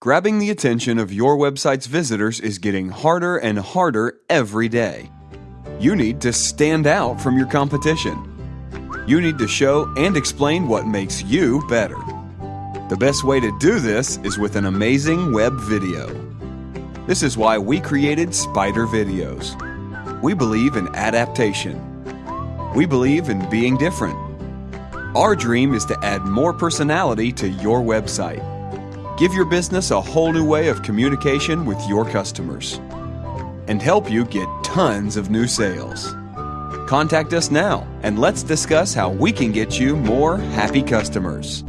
Grabbing the attention of your website's visitors is getting harder and harder every day. You need to stand out from your competition. You need to show and explain what makes you better. The best way to do this is with an amazing web video. This is why we created Spider Videos. We believe in adaptation. We believe in being different. Our dream is to add more personality to your website. Give your business a whole new way of communication with your customers and help you get tons of new sales. Contact us now and let's discuss how we can get you more happy customers.